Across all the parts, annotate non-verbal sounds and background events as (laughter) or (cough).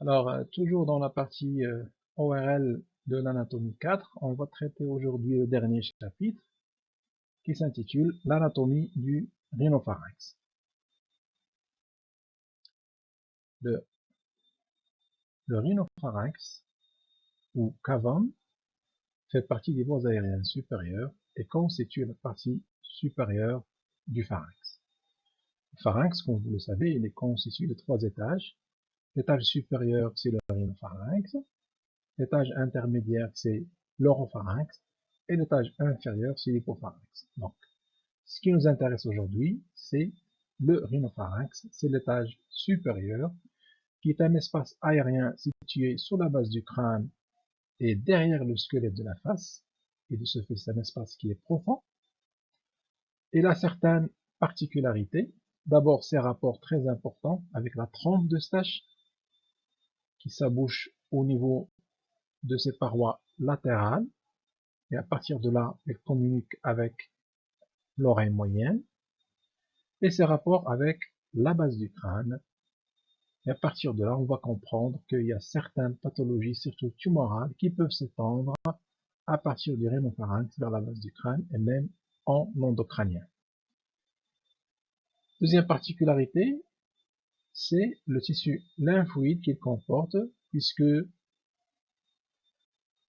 Alors, euh, toujours dans la partie euh, ORL de l'anatomie 4, on va traiter aujourd'hui le dernier chapitre qui s'intitule l'anatomie du rhinopharynx. Le, rhinopharynx, ou cavum, fait partie des voies aériennes supérieures et constitue la partie supérieure du pharynx. Le pharynx, comme vous le savez, il est constitué de trois étages L'étage supérieur, c'est le rhinopharynx. L'étage intermédiaire, c'est l'oropharynx. Et l'étage inférieur, c'est l'hypopharynx. Donc, ce qui nous intéresse aujourd'hui, c'est le rhinopharynx. C'est l'étage supérieur, qui est un espace aérien situé sur la base du crâne et derrière le squelette de la face. Et de ce fait, c'est un espace qui est profond. Il a certaines particularités. D'abord, ses rapports très importants avec la trompe de Stache, qui s'abouche au niveau de ses parois latérales et à partir de là elle communique avec l'oreille moyenne et ses rapports avec la base du crâne et à partir de là on va comprendre qu'il y a certaines pathologies surtout tumorales qui peuvent s'étendre à partir du rhinopharynx vers la base du crâne et même en endocrânien. Deuxième particularité, c'est le tissu lymphoïde qu'il comporte, puisque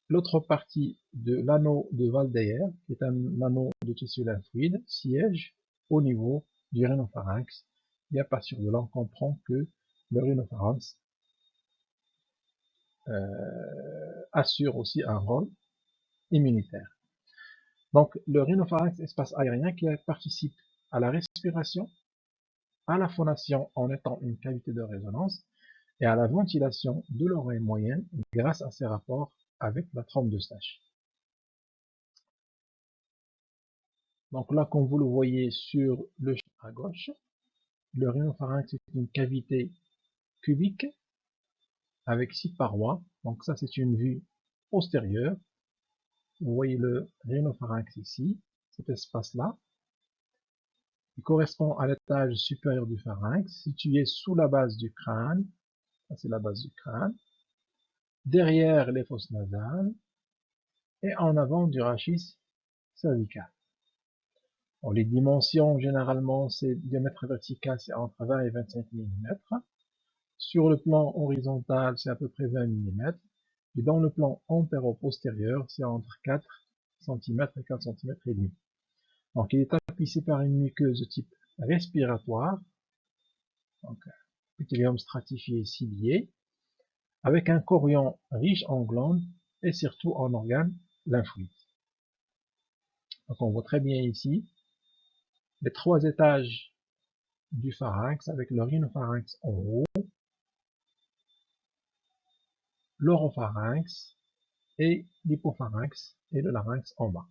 l'autre partie de l'anneau de Valdeyer, qui est un anneau de tissu lymphoïde, siège au niveau du rhinopharynx, et à partir de là, on comprend que le rhinopharynx euh, assure aussi un rôle immunitaire. Donc, le rhinopharynx, espace aérien qui participe à la respiration, à la phonation en étant une cavité de résonance et à la ventilation de l'oreille moyenne grâce à ses rapports avec la trompe de Stache. Donc là, comme vous le voyez sur le à gauche, le rhinopharynx est une cavité cubique avec six parois. Donc ça, c'est une vue postérieure. Vous voyez le rhinopharynx ici, cet espace-là. Il correspond à l'étage supérieur du pharynx, situé sous la base du crâne, c'est la base du crâne, derrière les fosses nasales, et en avant du rachis cervical. les dimensions, généralement, c'est diamètre vertical, c'est entre 20 et 25 mm. Sur le plan horizontal, c'est à peu près 20 mm. Et dans le plan antéro-postérieur, c'est entre 4 cm et 4 cm et demi. Donc, il est tapissé par une muqueuse de type respiratoire, donc stratifié cilié, avec un chorion riche en glandes et surtout en organes lymphoïdes. On voit très bien ici les trois étages du pharynx avec le rhinopharynx en haut, l'oropharynx et l'hypopharynx et le larynx en bas.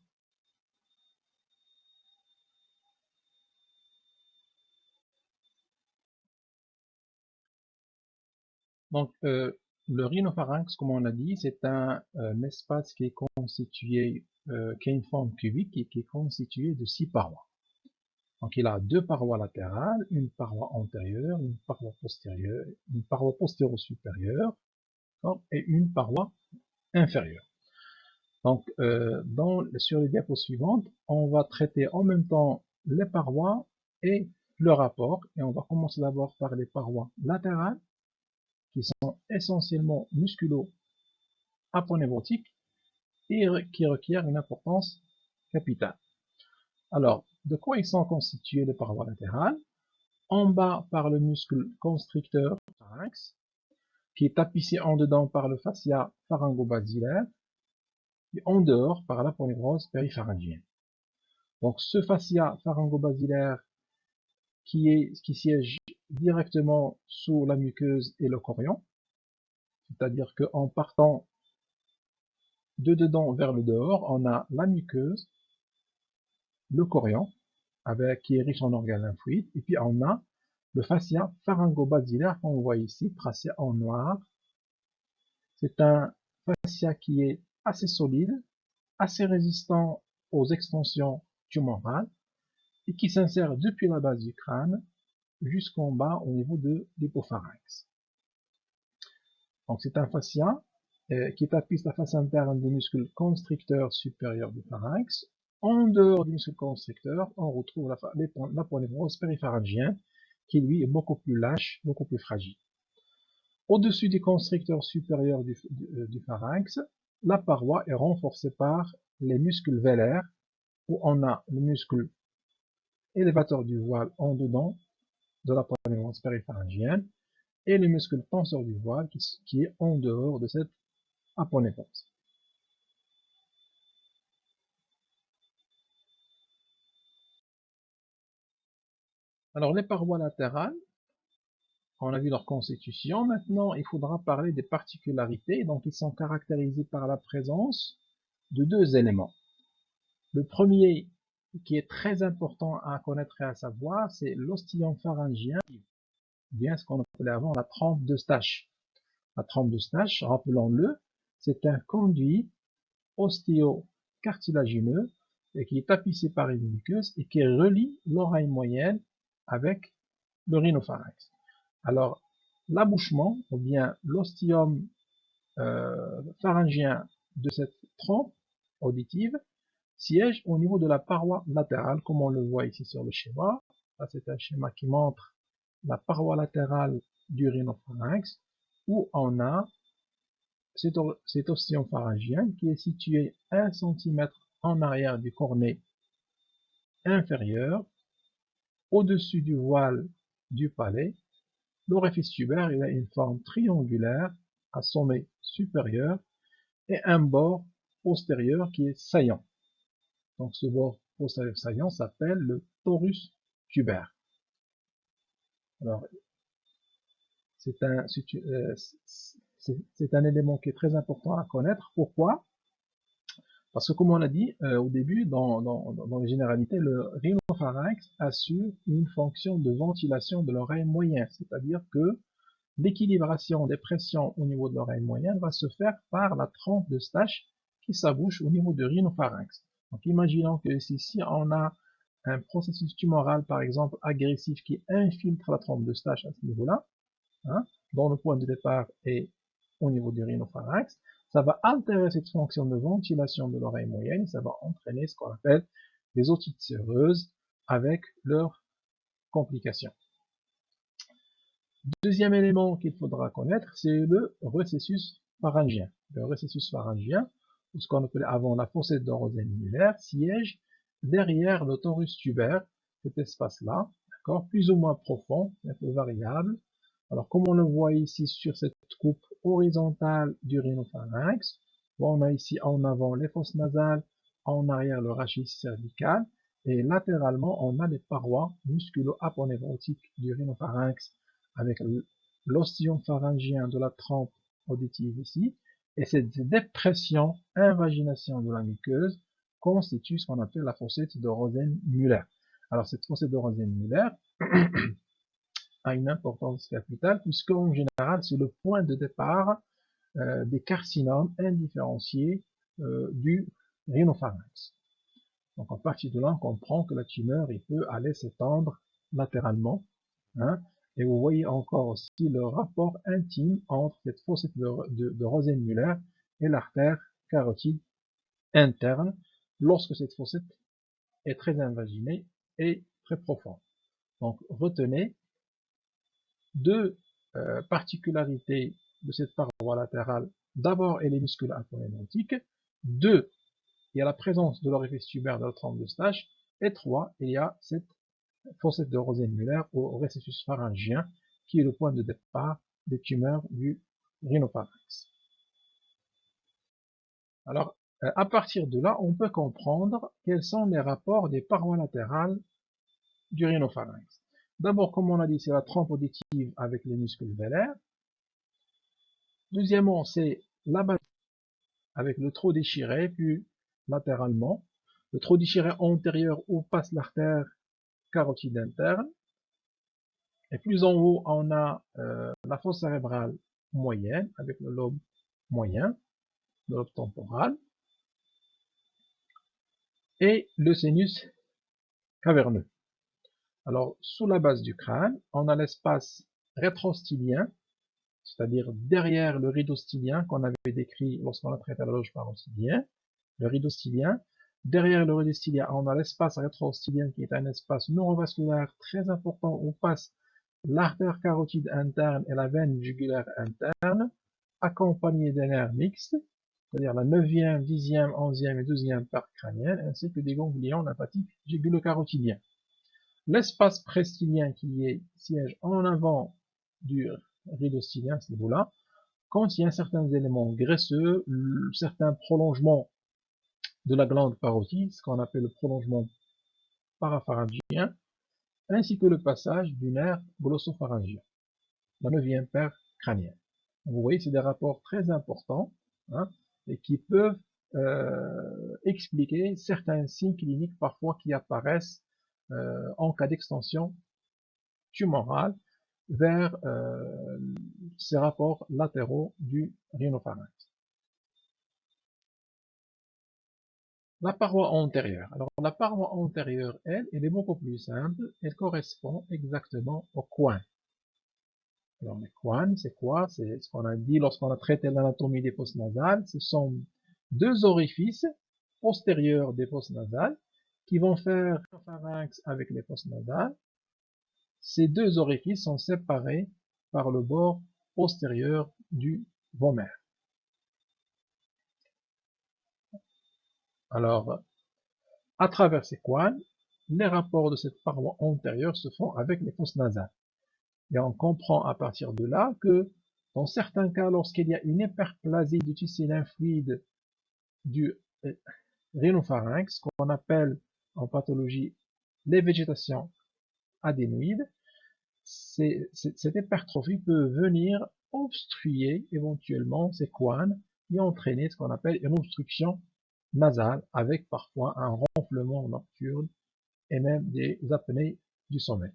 Donc, euh, le rhinopharynx, comme on l'a dit, c'est un, espace qui est constitué, euh, qui a une forme cubique et qui est constitué de six parois. Donc, il a deux parois latérales, une paroi antérieure, une paroi postérieure, une paroi postéro-supérieure et une paroi inférieure. Donc, euh, sur les diapos suivantes, on va traiter en même temps les parois et le rapport. Et on va commencer d'abord par les parois latérales qui sont essentiellement musculo-aponeurotiques et qui requièrent une importance capitale. Alors, de quoi ils sont constitués les parois latérales En bas par le muscle constricteur pharynx, qui est tapissé en dedans par le fascia pharyngo-basilaire, et en dehors par l'aponeurose péripharyngienne. Donc ce fascia pharyngo-basilaire qui, est, qui siège directement sous la muqueuse et le corion. C'est-à-dire qu'en partant de dedans vers le dehors, on a la muqueuse, le corion, avec, qui est riche en organes lymphoïdes, et puis on a le fascia pharyngo-basilaire qu'on voit ici, tracé en noir. C'est un fascia qui est assez solide, assez résistant aux extensions tumorales, et qui s'insère depuis la base du crâne jusqu'en bas au niveau de l'hypopharynx. Donc c'est un fascia euh, qui tapisse la face interne du muscle constricteur supérieur du pharynx. En dehors du muscle constricteur, on retrouve l'aponevrose péripharyngien, qui lui est beaucoup plus lâche, beaucoup plus fragile. Au-dessus du constricteur supérieur du, euh, du, pharynx, la paroi est renforcée par les muscles vélaires, où on a le muscle élévateur du voile en dedans de la poitrine péripharyngienne et le muscle tenseur du voile qui, est en dehors de cette aponévrose. Alors les parois latérales, on a vu leur constitution. Maintenant, il faudra parler des particularités. Donc, ils sont caractérisés par la présence de deux éléments. Le premier, qui est très important à connaître et à savoir, c'est l'ostillon pharyngien, bien ce qu'on appelait avant la trempe de Stache. La trempe de Stache, rappelons-le, c'est un conduit osteo-cartilagineux et qui est tapissé par une muqueuse et qui relie l'oreille moyenne avec le rhinopharynx. Alors, l'abouchement, ou bien l'ostium euh, pharyngien de cette trompe auditive, siège au niveau de la paroi latérale, comme on le voit ici sur le schéma. C'est un schéma qui montre la paroi latérale du rhinopharynx, où on a cet, ostium pharyngien qui est situé 1 cm en arrière du cornet inférieur, au-dessus du voile du palais, L'orifice tubaire il a une forme triangulaire à sommet supérieur et un bord postérieur qui est saillant. Donc ce bord postérieur saillant s'appelle le torus tubaire. Alors, c'est un, euh, c'est un élément qui est très important à connaître. Pourquoi? Parce que comme on l'a dit euh, au début, dans, les généralités, le rhinopharynx assure une fonction de ventilation de l'oreille moyenne, c'est-à-dire que l'équilibration des pressions au niveau de l'oreille moyenne va se faire par la trompe de Stache qui s'abouche au niveau du rhinopharynx. Donc imaginons que si, on a un processus tumoral par exemple agressif qui infiltre la trompe de Stache à ce niveau-là, hein, dont le point de départ est au niveau du rhinopharynx, ça va altérer cette fonction de ventilation de l'oreille moyenne, ça va entraîner ce qu'on appelle des otites séreuses avec leurs complications. Deuxième élément qu'il faudra connaître, c'est le récessus pharyngien. Le récessus pharyngien, ce qu'on appelait avant la fossette d'orozène siège derrière le torus tubaire, cet espace-là, d'accord, plus ou moins profond, un peu variable. Alors, comme on le voit ici sur cette coupe horizontale du rhinopharynx. on a ici en avant les fosses nasales, en arrière le rachis cervical, et latéralement, on a les parois musculo-aponevrotiques du rhinopharynx avec l'ostillon pharyngien de la trempe auditive ici, et cette dépression, invagination de la muqueuse, constitue ce qu'on appelle la fossette de Rosen-Müller. Alors cette fossette de Rosen-Müller, (clears throat) a une importance capitale, puisque en général, c'est le point de départ euh, des carcinomes indifférenciés euh, du rhinopharynx. Donc à partir de là, on comprend que la tumeur il peut aller s'étendre latéralement. Hein, et vous voyez encore aussi le rapport intime entre cette fossette de, de, de Rosen-Müller et l'artère carotide interne lorsque cette fossette est très invaginée et très profonde. Donc retenez deux euh, particularités de cette paroi latérale. D'abord, elle est muscule aponévrotique. Deux, il y a la présence de l'orifice tubaire de la trompe de Stache. Et trois, il y a cette fossette de Rosen-Müller au récessus pharyngien, qui est le point de départ des tumeurs du rhinopharynx. Alors, euh, à partir de là, on peut comprendre quels sont les rapports des parois latérales du rhinopharynx. D'abord, comme on a dit, c'est la trompe auditive avec les muscles vélaires. Deuxièmement, c'est la base avec le trou déchiré, puis latéralement. Le trou déchiré antérieur où passe l'artère carotide interne. Et plus en haut, on a euh, la fosse cérébrale moyenne avec le lobe moyen, le lobe temporal. Et le sinus caverneux. Alors, sous la base du crâne, on a l'espace rétrostylien c'est-à-dire derrière le rideau stylien qu'on avait décrit lorsqu'on a traité la loge parostylien, le rideau stylien. Derrière le stylien, on a l'espace rétro-stylien qui est un espace neurovasculaire très important où passe l'artère carotide interne et la veine jugulaire interne, accompagnée d'un nerf mixte, c'est-à-dire la 9e, 10e, 11e et 12e part crânienne, ainsi que des ganglions lymphatiques jugulo-carotidiens. L'espace prestylien qui est siège en avant du rideau stylien, à ce niveau-là, contient certains éléments graisseux, certains prolongements de la glande parotide, ce qu'on appelle le prolongement parapharyngien, ainsi que le passage du nerf glossopharyngien, la neuvième paire crânienne. Vous voyez, c'est des rapports très importants hein, et qui peuvent euh, expliquer certains signes cliniques parfois qui apparaissent euh, en cas d'extension tumorale vers euh, ces rapports latéraux du rhinopharynx. La paroi antérieure. Alors la paroi antérieure, elle, elle est beaucoup plus simple. Elle correspond exactement au coin. Alors le coin, c'est quoi? C'est ce qu'on a dit lorsqu'on a traité l'anatomie des fosses nasales. Ce sont deux orifices postérieurs des fosses nasales qui vont faire le pharynx avec les fosses nasales. Ces deux orifices sont séparés par le bord postérieur du vomère. Alors, à travers ces coins, les rapports de cette paroi antérieure se font avec les fosses nasales. Et on comprend à partir de là que, dans certains cas, lorsqu'il y a une hyperplasie du tissu lymphoïde du euh, rhinopharynx, qu'on appelle en pathologie les végétations adénoïdes, cette hypertrophie peut venir obstruer éventuellement ces coins et entraîner ce qu'on appelle une obstruction nasale avec parfois un ronflement nocturne et même des apnées du sommeil.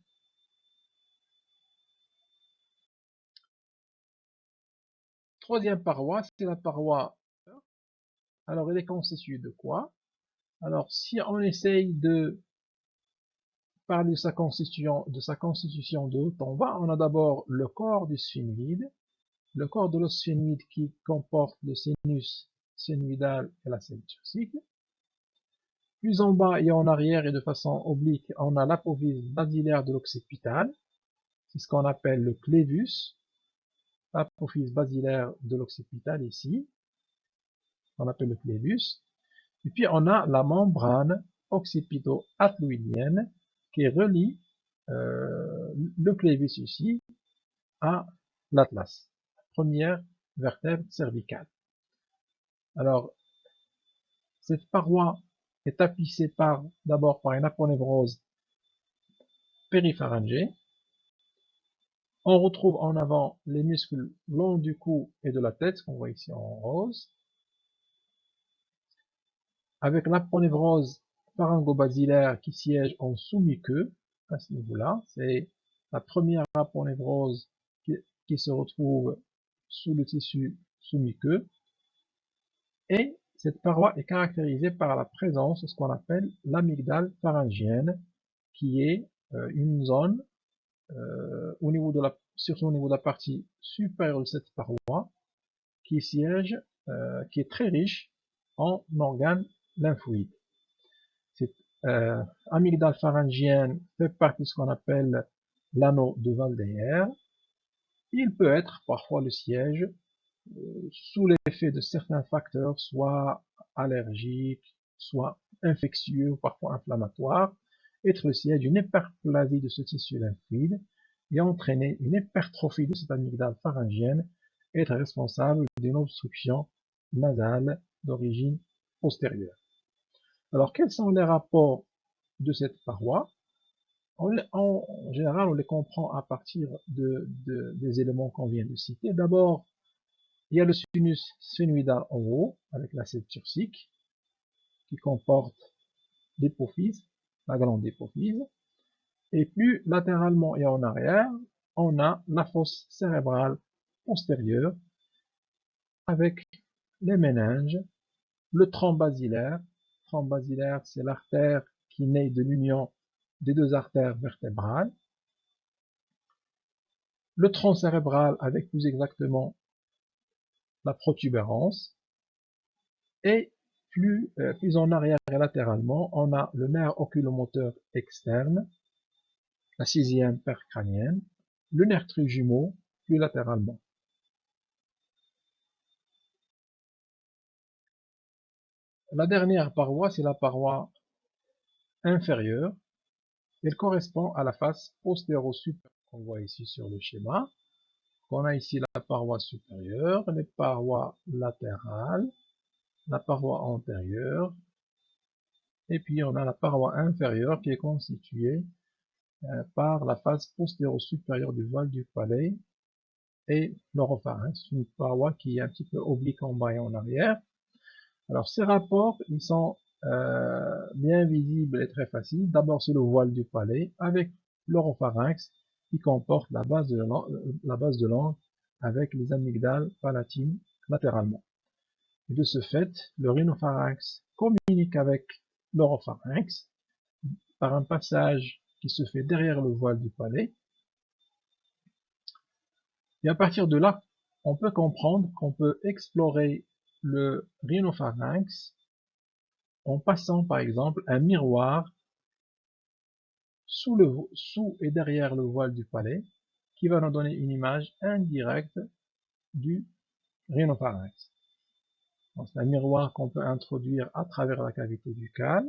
Troisième paroi, c'est la paroi. Alors, elle est constituée de quoi? Alors, si on essaye de parler de sa constitution de, sa constitution en on a d'abord le corps du sphénoïde, le corps de l'osphénoïde qui comporte le sinus sphénoïdal et la turcique. Plus en bas et en arrière et de façon oblique, on a l'apophyse basilaire de l'occipital. C'est ce qu'on appelle le clévus. L'apophyse basilaire de l'occipital ici. On appelle le clévus. Et puis on a la membrane occipito-atloïdienne qui relie euh, le clévus ici à l'atlas, première vertèbre cervicale. Alors, cette paroi est tapissée d'abord par une aponevrose péripharyngée. On retrouve en avant les muscles longs du cou et de la tête, qu'on voit ici en rose. Avec l'aponevrose pharyngo-basilaire qui siège en sous-muqueux, à ce niveau-là. C'est la première aponevrose qui, qui se retrouve sous le tissu sous-muqueux. Et cette paroi est caractérisée par la présence de ce qu'on appelle l'amygdale pharyngienne, qui est euh, une zone, euh, au niveau de la, surtout au niveau de la partie supérieure de cette paroi, qui siège, euh, qui est très riche en organes lymphoïdes. Cette amygdale pharyngienne fait partie de ce qu'on appelle l'anneau de Valdeyer. Il peut être parfois le siège sous l'effet de certains facteurs, soit allergiques, soit infectieux parfois inflammatoires, être siège d'une hyperplasie de ce tissu lymphoïde et entraîner une hypertrophie de cette amygdale pharyngienne être responsable d'une obstruction nasale d'origine postérieure. Alors, quels sont les rapports de cette paroi? En, général, on les comprend à partir des éléments qu'on vient de citer. D'abord, il y a le sinus sphénoïdal en haut, avec la cette turcique, qui comporte l'hypophyse, la glande d'hypophyse. Et plus latéralement et en arrière, on a la fosse cérébrale postérieure, avec les méninges, le tronc basilaire. Tronc basilaire, c'est l'artère qui naît de l'union des deux artères vertébrales. le tronc cérébral avec plus exactement la protubérance, et plus, euh, plus en arrière et latéralement, on a le nerf oculomoteur externe, la sixième paire crânienne, le nerf trijumeau, plus latéralement. La dernière paroi, c'est la paroi inférieure. Elle correspond à la face postéro-supérieure qu'on voit ici sur le schéma. On a ici la paroi supérieure, les parois latérales, la paroi antérieure, et puis on a la paroi inférieure qui est constituée euh, par la face postéro-supérieure du voile du palais et l'oropharynx, une paroi qui est un petit peu oblique en bas et en arrière. Alors ces rapports, ils sont euh, bien visibles et très faciles. D'abord c'est le voile du palais avec l'oropharynx qui comporte la base de de langue avec les amygdales palatines latéralement. Et de ce fait, le rhinopharynx communique avec l'oropharynx par un passage qui se fait derrière le voile du palais. Et à partir de là, on peut comprendre qu'on peut explorer le rhinopharynx en passant par exemple un miroir sous, et derrière le voile du palais qui va nous donner une image indirecte du rhinopharynx. C'est un miroir qu'on peut introduire à travers la cavité buccale.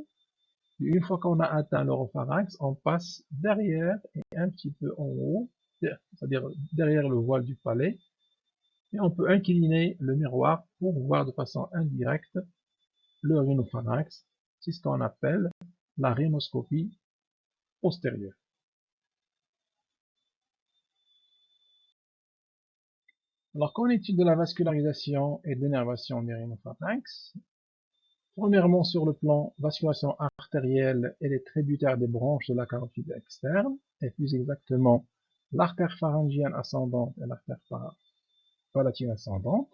Une fois qu'on a atteint l'oropharynx, on passe derrière et un petit peu en haut, c'est-à-dire derrière le voile du palais, et on peut incliner le miroir pour voir de façon indirecte le rhinopharynx. C'est ce qu'on appelle la rhinoscopie postérieure. Alors, qu'en est-il de la vascularisation et d'énervation des rhinopharynx? Premièrement, sur le plan vascularisation artérielle, elle est tributaire des branches de la carotide externe, et plus exactement l'artère pharyngienne ascendante et l'artère palatine ascendante.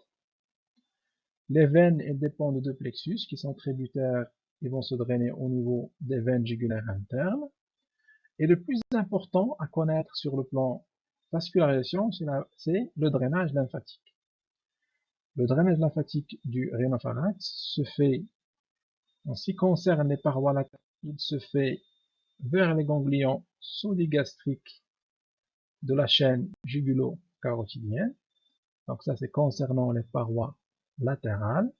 Les veines elles dépendent de deux plexus qui sont tributaires et vont se drainer au niveau des veines jugulaires internes. Et le plus important à connaître sur le plan vascularisation, c'est le drainage lymphatique. Le drainage lymphatique du rhinopharynx se fait, en ce qui concerne les parois latérales, il se fait vers les ganglions sous-gastriques de la chaîne jugulo-carotidienne. Donc ça, c'est concernant les parois latérales.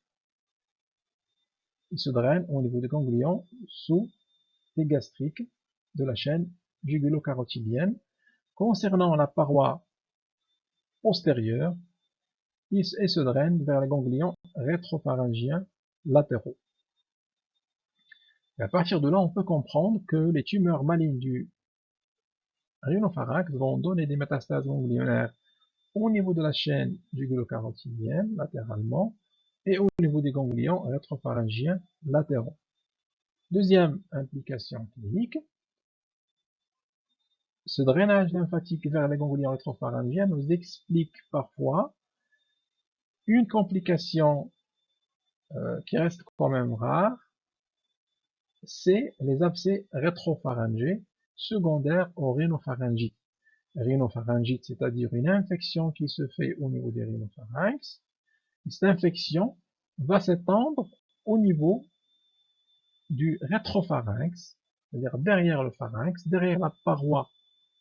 Il se draine au niveau des ganglions sous-gastriques de la chaîne jugulo-carotidienne Concernant la paroi postérieure, il se draine vers les ganglions rétropharyngiens latéraux. à partir de là, on peut comprendre que les tumeurs malignes du rhinopharynx vont donner des métastases ganglionnaires au niveau de la chaîne jugulo-carotidienne, latéralement, et au niveau des ganglions rétropharyngiens latéraux. Deuxième implication clinique, ce drainage lymphatique vers les ganglions rétropharyngiens nous explique parfois une complication euh, qui reste quand même rare, c'est les abcès rétropharyngés secondaires au rhinopharyngite. Rhinopharyngite, c'est-à-dire une infection qui se fait au niveau des rhinopharynx. Cette infection va s'étendre au niveau du rétropharynx, c'est-à-dire derrière le pharynx, derrière la paroi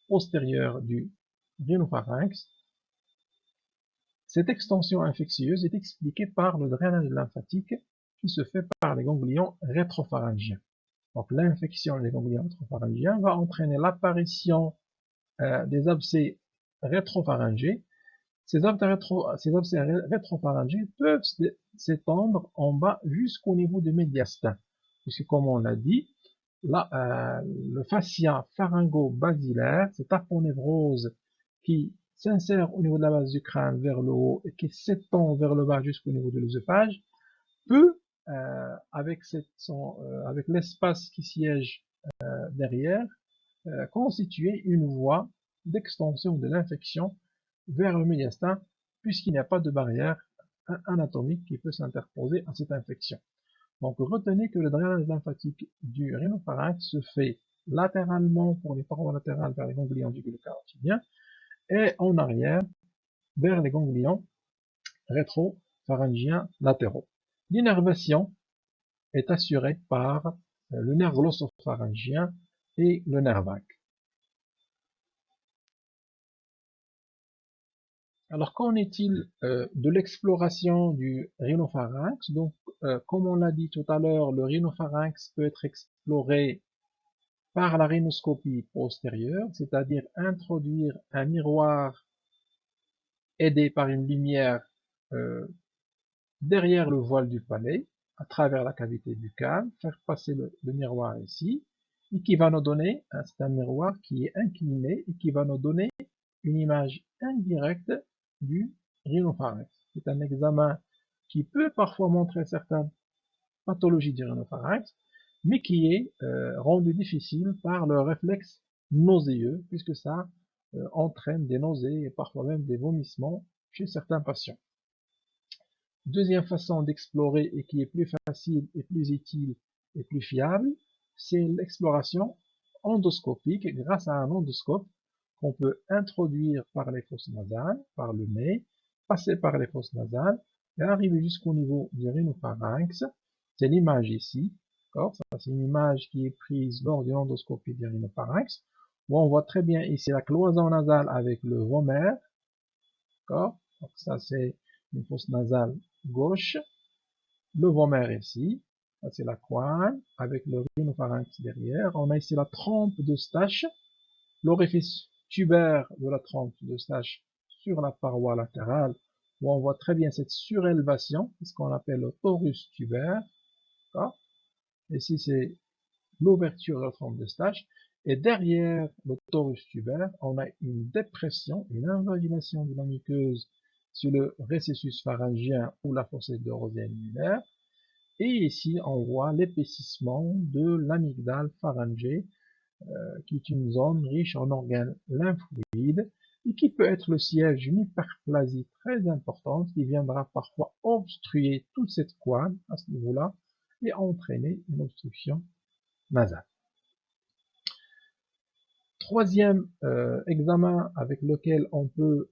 postérieure du rhinopharynx. Cette extension infectieuse est expliquée par le drainage lymphatique qui se fait par les ganglions rétropharyngiens. Donc l'infection des ganglions rétropharyngiens va entraîner l'apparition euh, des abcès rétropharyngés. Ces abcès, rétro, peuvent s'étendre en bas jusqu'au niveau du médiastin. Puisque comme on l'a dit, Euh, le fascia pharyngo-basilaire, cette aponévrose qui s'insère au niveau de la base du crâne vers le haut et qui s'étend vers le bas jusqu'au niveau de l'œsophage, peut, euh, avec, euh, avec l'espace qui siège derrière, constituer une voie d'extension de l'infection vers le médiastin, puisqu'il n'y a pas de barrière anatomique qui peut s'interposer à cette infection. Donc retenez que le drainage lymphatique du rhinopharynx se fait latéralement pour les parois latérales vers les ganglions du carotidiens et en arrière vers les ganglions rétropharyngiens latéraux. L'innervation est assurée par le nerf glossopharyngien et le nerf vague. Alors, qu'en est-il euh, de l'exploration du rhinopharynx? Donc, euh, comme on l'a dit tout à l'heure, le rhinopharynx peut être exploré par la rhinoscopie postérieure, c'est-à-dire introduire un miroir aidé par une lumière euh, derrière le voile du palais, à travers la cavité buccale, faire passer le, le miroir ici, et qui va nous donner, c'est un miroir qui est incliné, et qui va nous donner une image indirecte du rhinopharynx. C'est un examen qui peut parfois montrer certaines pathologies du rhinopharynx, mais qui est euh, rendu difficile par le réflexe nauséeux, puisque ça euh, entraîne des nausées et parfois même des vomissements chez certains patients. Deuxième façon d'explorer et qui est plus facile et plus utile et plus fiable, c'est l'exploration endoscopique grâce à un endoscope qu'on peut introduire par les fosses nasales, par le nez, passer par les fosses nasales et arriver jusqu'au niveau du rhinopharynx. C'est l'image ici. C'est une image qui est prise lors d'une endoscopie du rhinopharynx, où on voit très bien ici la cloison nasale avec le vomère. Ça c'est une fosse nasale gauche. Le vomère ici. Ça c'est la coine avec le rhinopharynx derrière. On a ici la trompe de Stache, l'orifice tubaire de la trompe de Stache sur la paroi latérale, où on voit très bien cette surélévation, ce qu'on appelle le torus tubaire. Ici, c'est l'ouverture de la trompe de Stache. Et derrière le torus tubaire, on a une dépression, une invagination de la muqueuse sur le récessus pharyngien ou la fossette de annulaire. Et ici, on voit l'épaississement de l'amygdale pharyngée qui est une zone riche en organes lymphoïdes et qui peut être le siège d'une hyperplasie très importante qui viendra parfois obstruer toute cette coine à ce niveau-là et entraîner une obstruction nasale. Troisième euh, examen avec lequel on peut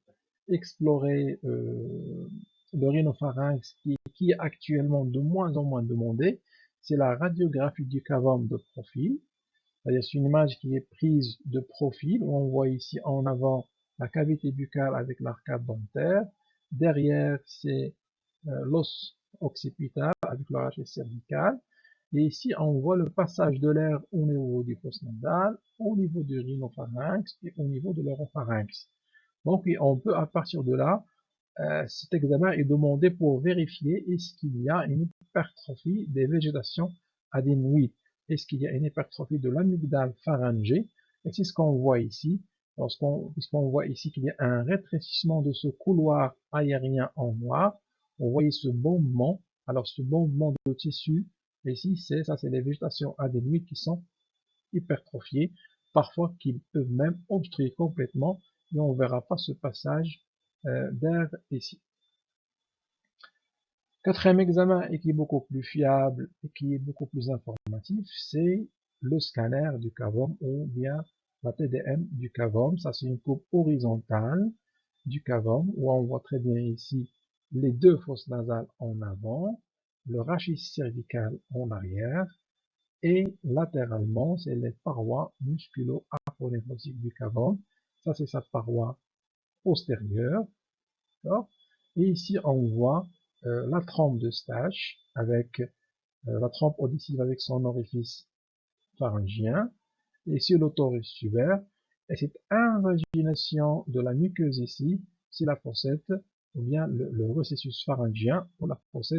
explorer euh, le rhinopharynx qui, qui, est actuellement de moins en moins demandé, c'est la radiographie du cavum de profil. C'est une image qui est prise de profil, où on voit ici en avant la cavité buccale avec l'arcade dentaire. Derrière, c'est euh, l'os occipital avec le rachis cervical. Et ici, on voit le passage de l'air au niveau du fosse nasal, au niveau du rhinopharynx et au niveau de l'oropharynx. Donc, on peut, à partir de là, euh, cet examen est demandé pour vérifier est-ce qu'il y a une hypertrophie des végétations adénoïdes est-ce qu'il y a une hypertrophie de l'amygdale pharyngée Et c'est ce qu'on voit ici, puisqu'on voit ici qu'il y a un rétrécissement de ce couloir aérien en noir, on voit ce bombement. Alors ce bombement de tissu, ici, c'est ça, c'est les végétations adénoïdes qui sont hypertrophiées, parfois qui peuvent même obstruer complètement, et on ne verra pas ce passage euh, d'air ici. Quatrième examen, et qui est beaucoup plus fiable et qui est beaucoup plus informatif, c'est le scanner du cavum ou bien la TDM du cavum. Ça, c'est une coupe horizontale du cavum où on voit très bien ici les deux fosses nasales en avant, le rachis cervical en arrière et latéralement, c'est les parois musculo-aponeurotiques du cavum. Ça, c'est sa paroi postérieure. Et ici, on voit euh, la trompe de Stache avec euh, la trompe auditive avec son orifice pharyngien et sur l'autorus tubaire et cette invagination de la muqueuse ici, c'est la fossette ou bien le, le recessus pharyngien ou la fossette